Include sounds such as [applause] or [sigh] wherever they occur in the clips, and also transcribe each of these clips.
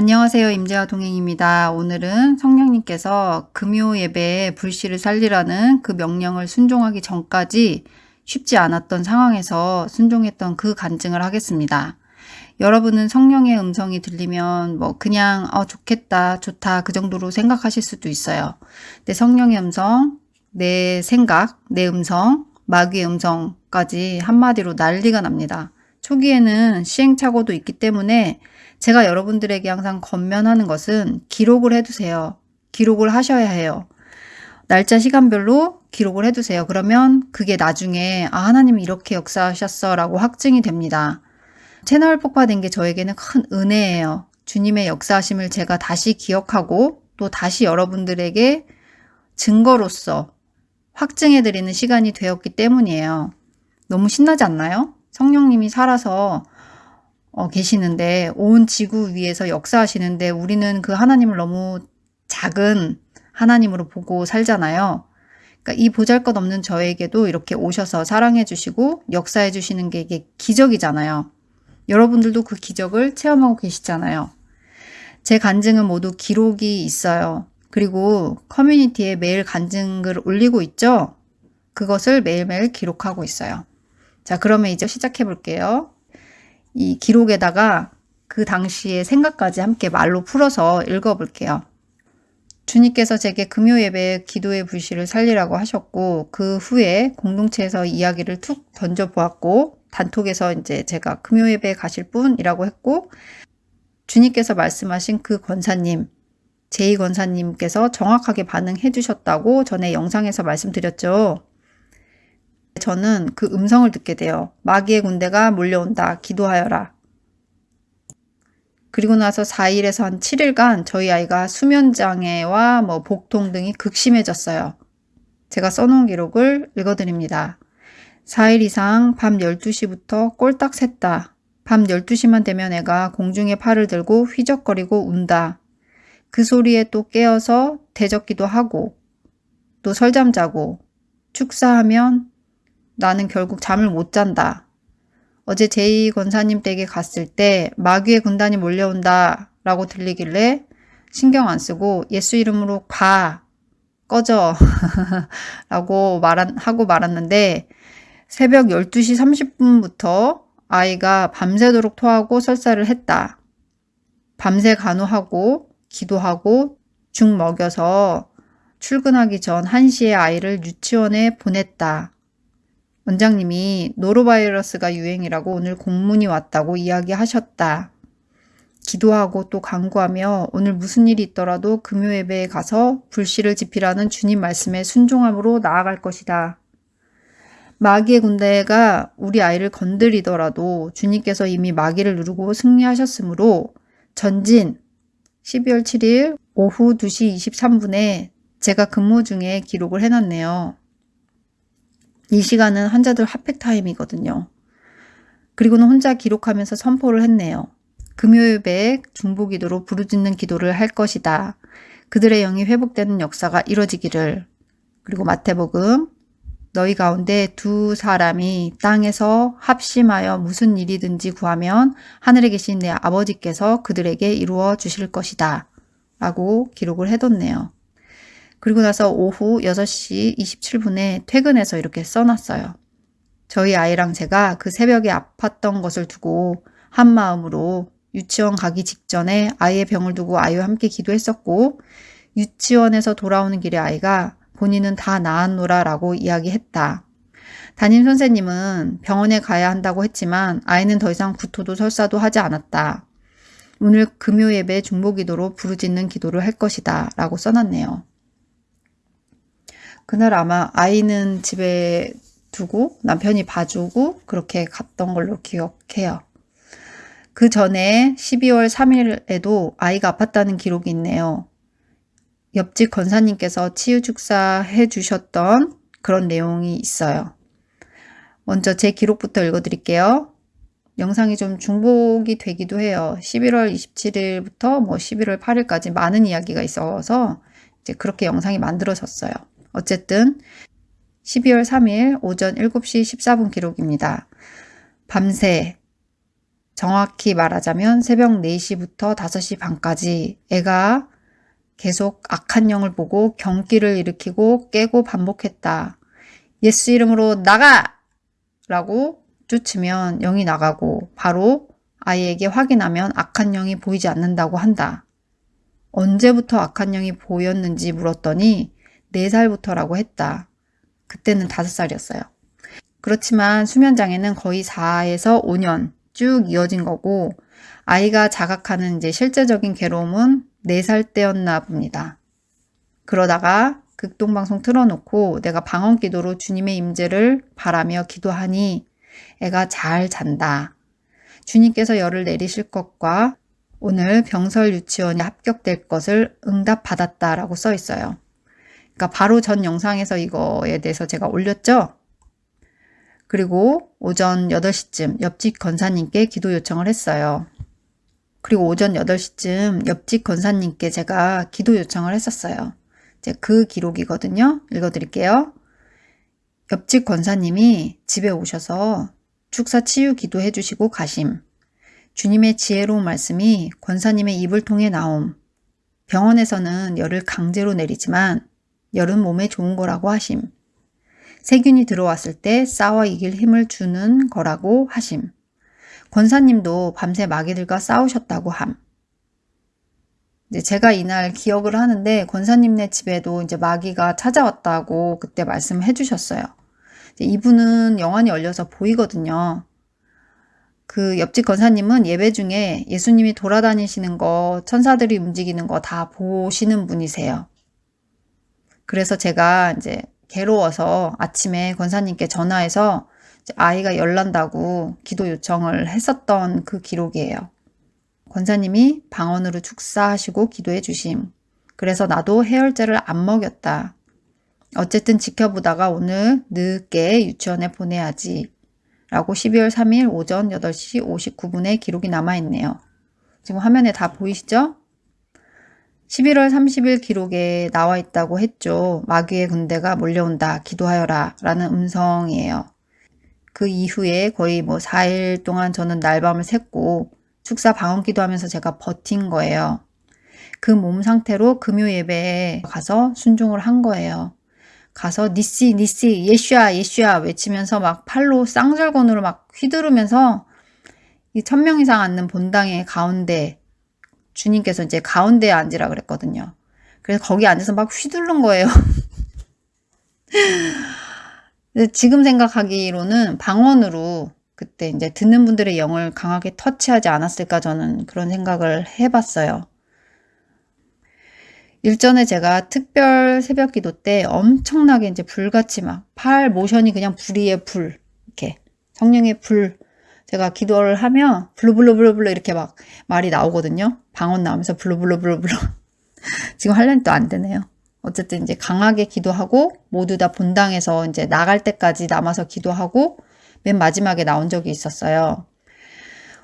안녕하세요. 임재화 동행입니다. 오늘은 성령님께서 금요 예배에 불씨를 살리라는 그 명령을 순종하기 전까지 쉽지 않았던 상황에서 순종했던 그 간증을 하겠습니다. 여러분은 성령의 음성이 들리면 뭐 그냥 어 좋겠다 좋다 그 정도로 생각하실 수도 있어요. 근데 성령의 음성, 내 생각, 내 음성, 마귀의 음성까지 한마디로 난리가 납니다. 초기에는 시행착오도 있기 때문에 제가 여러분들에게 항상 건면하는 것은 기록을 해두세요. 기록을 하셔야 해요. 날짜 시간별로 기록을 해두세요. 그러면 그게 나중에 아 하나님이 이렇게 역사하셨어 라고 확증이 됩니다. 채널 폭파된 게 저에게는 큰 은혜예요. 주님의 역사하심을 제가 다시 기억하고 또 다시 여러분들에게 증거로서 확증해드리는 시간이 되었기 때문이에요. 너무 신나지 않나요? 성령님이 살아서 어, 계시는데 온 지구 위에서 역사하시는데 우리는 그 하나님을 너무 작은 하나님으로 보고 살잖아요. 그러니까 이 보잘것없는 저에게도 이렇게 오셔서 사랑해 주시고 역사해 주시는 게 이게 기적이잖아요. 여러분들도 그 기적을 체험하고 계시잖아요. 제 간증은 모두 기록이 있어요. 그리고 커뮤니티에 매일 간증글 올리고 있죠? 그것을 매일매일 기록하고 있어요. 자, 그러면 이제 시작해 볼게요. 이 기록에다가 그 당시의 생각까지 함께 말로 풀어서 읽어볼게요. 주님께서 제게 금요 예배 기도의 불씨를 살리라고 하셨고 그 후에 공동체에서 이야기를 툭 던져 보았고 단톡에서 이제 제가 금요 예배에 가실 분이라고 했고 주님께서 말씀하신 그 권사님 제이 권사님께서 정확하게 반응해 주셨다고 전에 영상에서 말씀드렸죠. 저는 그 음성을 듣게 돼요. 마귀의 군대가 몰려온다. 기도하여라. 그리고 나서 4일에서 한 7일간 저희 아이가 수면장애와 뭐 복통 등이 극심해졌어요. 제가 써놓은 기록을 읽어드립니다. 4일 이상 밤 12시부터 꼴딱 샜다. 밤 12시만 되면 애가 공중에 팔을 들고 휘적거리고 운다. 그 소리에 또 깨어서 대적기도 하고 또 설잠 자고 축사하면 나는 결국 잠을 못 잔다. 어제 제이 권사님 댁에 갔을 때 마귀의 군단이 몰려온다 라고 들리길래 신경 안 쓰고 예수 이름으로 가 꺼져 [laughs] 라고 말한, 하고 말았는데 새벽 12시 30분부터 아이가 밤새도록 토하고 설사를 했다. 밤새 간호하고 기도하고 죽 먹여서 출근하기 전 1시에 아이를 유치원에 보냈다. 원장님이 노로바이러스가 유행이라고 오늘 공문이 왔다고 이야기하셨다. 기도하고 또 강구하며 오늘 무슨 일이 있더라도 금요 예배에 가서 불씨를 지피라는 주님 말씀에 순종함으로 나아갈 것이다. 마귀의 군대가 우리 아이를 건드리더라도 주님께서 이미 마귀를 누르고 승리하셨으므로 전진 12월 7일 오후 2시 23분에 제가 근무 중에 기록을 해놨네요. 이 시간은 환자들 핫팩 타임이거든요. 그리고는 혼자 기록하면서 선포를 했네요. 금요일에 중보기도로 부르짖는 기도를 할 것이다. 그들의 영이 회복되는 역사가 이뤄지기를. 그리고 마태복음 너희 가운데 두 사람이 땅에서 합심하여 무슨 일이든지 구하면 하늘에 계신 내 아버지께서 그들에게 이루어 주실 것이다. 라고 기록을 해뒀네요. 그리고 나서 오후 6시 27분에 퇴근해서 이렇게 써놨어요. 저희 아이랑 제가 그 새벽에 아팠던 것을 두고 한 마음으로 유치원 가기 직전에 아이의 병을 두고 아이와 함께 기도했었고 유치원에서 돌아오는 길에 아이가 본인은 다 나았노라 라고 이야기했다. 담임 선생님은 병원에 가야 한다고 했지만 아이는 더 이상 구토도 설사도 하지 않았다. 오늘 금요 예배 중보 기도로 부르짖는 기도를 할 것이다 라고 써놨네요. 그날 아마 아이는 집에 두고 남편이 봐주고 그렇게 갔던 걸로 기억해요. 그 전에 12월 3일에도 아이가 아팠다는 기록이 있네요. 옆집 권사님께서 치유 축사 해 주셨던 그런 내용이 있어요. 먼저 제 기록부터 읽어드릴게요. 영상이 좀 중복이 되기도 해요. 11월 27일부터 뭐 11월 8일까지 많은 이야기가 있어서 이제 그렇게 영상이 만들어졌어요. 어쨌든 12월 3일 오전 7시 14분 기록입니다. 밤새 정확히 말하자면 새벽 4시부터 5시 반까지 애가 계속 악한 영을 보고 경기를 일으키고 깨고 반복했다. 예수 이름으로 나가! 라고 쫓으면 영이 나가고 바로 아이에게 확인하면 악한 영이 보이지 않는다고 한다. 언제부터 악한 영이 보였는지 물었더니 4살부터라고 했다. 그때는 5살이었어요. 그렇지만 수면장애는 거의 4에서 5년 쭉 이어진 거고 아이가 자각하는 이제 실제적인 괴로움은 4살 때였나 봅니다. 그러다가 극동방송 틀어놓고 내가 방언 기도로 주님의 임재를 바라며 기도하니 애가 잘 잔다. 주님께서 열을 내리실 것과 오늘 병설 유치원에 합격될 것을 응답받았다라고 써 있어요. 그러니까 바로 전 영상에서 이거에 대해서 제가 올렸죠. 그리고 오전 8시쯤 옆집 건사님께 기도 요청을 했어요. 그리고 오전 8시쯤 옆집 건사님께 제가 기도 요청을 했었어요. 이제 그 기록이거든요. 읽어드릴게요. 옆집 권사님이 집에 오셔서 축사 치유 기도해 주시고 가심. 주님의 지혜로운 말씀이 권사님의 입을 통해 나옴. 병원에서는 열을 강제로 내리지만 열은 몸에 좋은 거라고 하심. 세균이 들어왔을 때 싸워 이길 힘을 주는 거라고 하심. 권사님도 밤새 마귀들과 싸우셨다고 함. 이제 제가 이날 기억을 하는데 권사님네 집에도 이제 마귀가 찾아왔다고 그때 말씀해 주셨어요. 이분은 영안이 열려서 보이거든요. 그 옆집 권사님은 예배 중에 예수님이 돌아다니시는 거, 천사들이 움직이는 거 다 보시는 분이세요. 그래서 제가 이제 괴로워서 아침에 권사님께 전화해서 아이가 열난다고 기도 요청을 했었던 그 기록이에요. 권사님이 방언으로 축사하시고 기도해 주심. 그래서 나도 해열제를 안 먹였다. 어쨌든 지켜보다가 오늘 늦게 유치원에 보내야지. 라고 12월 3일 오전 8시 59분에 기록이 남아있네요. 지금 화면에 다 보이시죠? 11월 30일 기록에 나와 있다고 했죠. 마귀의 군대가 몰려온다. 기도하여라. 라는 음성이에요. 그 이후에 거의 뭐 4일 동안 저는 날밤을 샜고 축사 방언 기도하면서 제가 버틴 거예요. 그 몸 상태로 금요 예배에 가서 순종을 한 거예요. 가서 니시 니시 예슈아 예슈아 외치면서 막 팔로 쌍절곤으로 막 휘두르면서 이 천 명 이상 앉는 본당의 가운데 주님께서 이제 가운데에 앉으라 그랬거든요. 그래서 거기 앉아서 막 휘두른 거예요. [laughs] 지금 생각하기로는 방언으로 그때 이제 듣는 분들의 영을 강하게 터치하지 않았을까 저는 그런 생각을 해봤어요. 일전에 제가 특별 새벽 기도 때 엄청나게 이제 불같이 막 팔 모션이 그냥 불 위에 불 이렇게 성령의 불 제가 기도를 하면 블루블루블루블루 이렇게 막 말이 나오거든요. 방언 나오면서 블루블루블루블루 [laughs] 지금 할려니 또 안 되네요. 어쨌든 이제 강하게 기도하고 모두 다 본당에서 이제 나갈 때까지 남아서 기도하고 맨 마지막에 나온 적이 있었어요.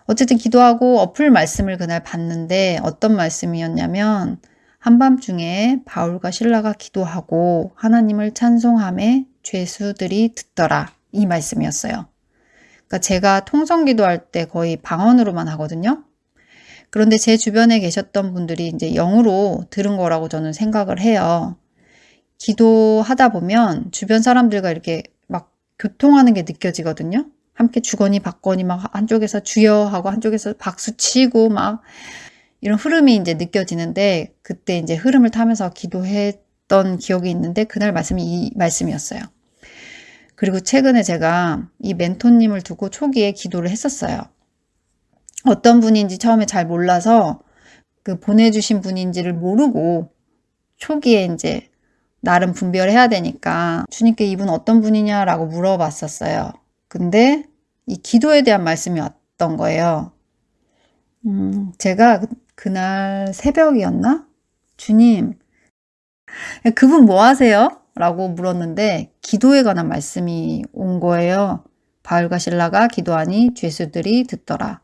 어쨌든 기도하고 어플 말씀을 그날 봤는데 어떤 말씀이었냐면 한밤중에 바울과 신라가 기도하고 하나님을 찬송함에 죄수들이 듣더라. 이 말씀이었어요. 그러니까 제가 통성 기도 할 때 거의 방언으로만 하거든요. 그런데 제 주변에 계셨던 분들이 이제 영으로 들은 거라고 저는 생각을 해요. 기도하다 보면 주변 사람들과 이렇게 막 교통하는 게 느껴지거든요. 함께 주거니 받거니 막 한쪽에서 주여 하고 한쪽에서 박수 치고 막 이런 흐름이 이제 느껴지는데 그때 이제 흐름을 타면서 기도했던 기억이 있는데 그날 말씀이 이 말씀이었어요. 그리고 최근에 제가 이 멘토님을 두고 초기에 기도를 했었어요. 어떤 분인지 처음에 잘 몰라서 그 보내주신 분인지를 모르고 초기에 이제 나름 분별해야 되니까 주님께 이분 어떤 분이냐라고 물어봤었어요. 근데 이 기도에 대한 말씀이 왔던 거예요. 음, 제가 그날 새벽이었나? 주님, 그분 뭐 하세요? 라고 물었는데 기도에 관한 말씀이 온 거예요. 바울과 신라가 기도하니 죄수들이 듣더라.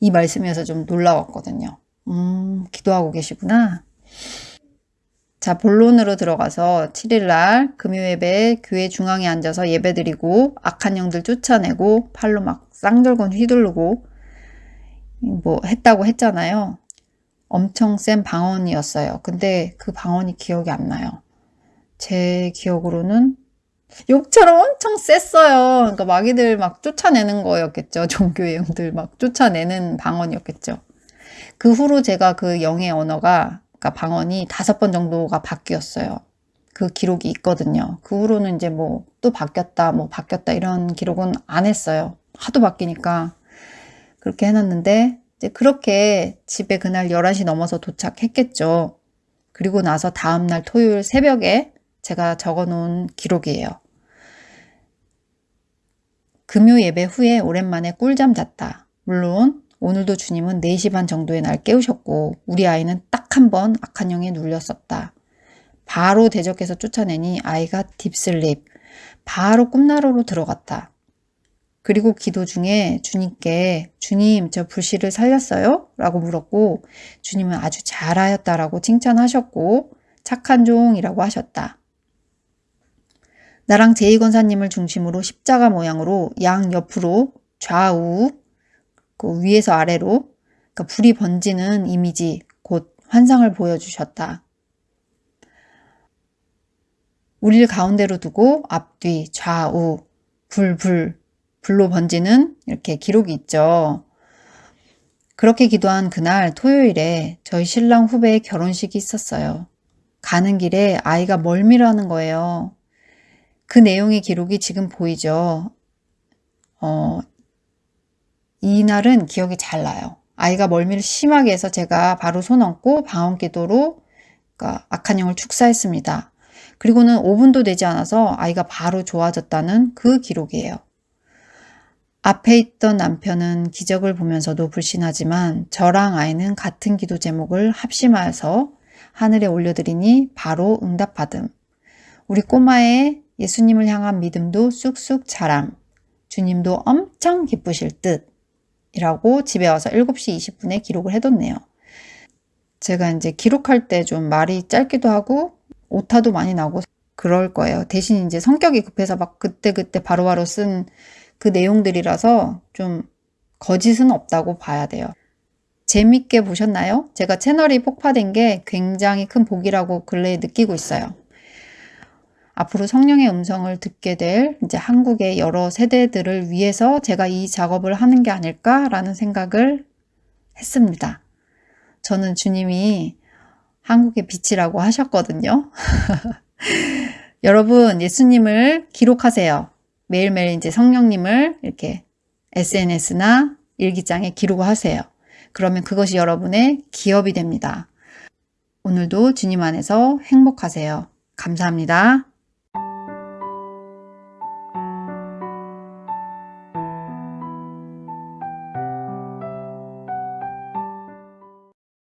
이 말씀이어서 좀 놀라웠거든요. 음, 기도하고 계시구나. 자, 본론으로 들어가서 7일날 금요예배 교회 중앙에 앉아서 예배드리고 악한 영들 쫓아내고 팔로 막 쌍절곤 휘두르고 뭐 했다고 했잖아요. 엄청 센 방언이었어요. 근데 그 방언이 기억이 안 나요. 제 기억으로는 욕처럼 엄청 셌어요. 그러니까 마귀들 막 쫓아내는 거였겠죠. [laughs] 종교의 영들 막 쫓아내는 방언이었겠죠. 그 후로 제가 그 영의 언어가 그러니까 방언이 다섯 번 정도가 바뀌었어요. 그 기록이 있거든요. 그 후로는 이제 뭐 또 바뀌었다, 뭐 바뀌었다 이런 기록은 안 했어요. 하도 바뀌니까 그렇게 해놨는데 이제 그렇게 집에 그날 11시 넘어서 도착했겠죠. 그리고 나서 다음날 토요일 새벽에 제가 적어 놓은 기록이에요. 금요 예배 후에 오랜만에 꿀잠 잤다. 물론 오늘도 주님은 4시 반 정도에 날 깨우셨고 우리 아이는 딱 한 번 악한 영에 눌렸었다. 바로 대적해서 쫓아내니 아이가 딥슬립. 바로 꿈나라로 들어갔다. 그리고 기도 중에 주님께 주님 저 불씨를 살렸어요? 라고 물었고 주님은 아주 잘하였다라고 칭찬하셨고 착한 종이라고 하셨다. 나랑 제이 권사님을 중심으로 십자가 모양으로 양 옆으로 좌우 그 위에서 아래로 그러니까 불이 번지는 이미지 곧 환상을 보여주셨다. 우리를 가운데로 두고 앞뒤 좌우 불불 불로 번지는 이렇게 기록이 있죠. 그렇게 기도한 그날 토요일에 저희 신랑 후배의 결혼식이 있었어요. 가는 길에 아이가 멀미를 는 거예요. 그 내용의 기록이 지금 보이죠. 어, 이날은 기억이 잘 나요. 아이가 멀미를 심하게 해서 제가 바로 손 얹고 방언 기도로 그러니까 악한 영을 축사했습니다. 그리고는 5분도 되지 않아서 아이가 바로 좋아졌다는 그 기록이에요. 앞에 있던 남편은 기적을 보면서도 불신하지만 저랑 아이는 같은 기도 제목을 합심하여서 하늘에 올려드리니 바로 응답받음. 우리 꼬마의 예수님을 향한 믿음도 쑥쑥 자람. 주님도 엄청 기쁘실 듯. 이라고 집에 와서 7시 20분에 기록을 해뒀네요. 제가 이제 기록할 때 좀 말이 짧기도 하고 오타도 많이 나고 그럴 거예요. 대신 이제 성격이 급해서 막 그때그때 바로바로 쓴 그 내용들이라서 좀 거짓은 없다고 봐야 돼요. 재밌게 보셨나요? 제가 채널이 폭파된 게 굉장히 큰 복이라고 근래에 느끼고 있어요. 앞으로 성령의 음성을 듣게 될 이제 한국의 여러 세대들을 위해서 제가 이 작업을 하는 게 아닐까라는 생각을 했습니다. 저는 주님이 한국의 빛이라고 하셨거든요. [laughs] 여러분, 예수님을 기록하세요. 매일매일 이제 성령님을 이렇게 SNS나 일기장에 기록하세요. 그러면 그것이 여러분의 기업이 됩니다. 오늘도 주님 안에서 행복하세요. 감사합니다.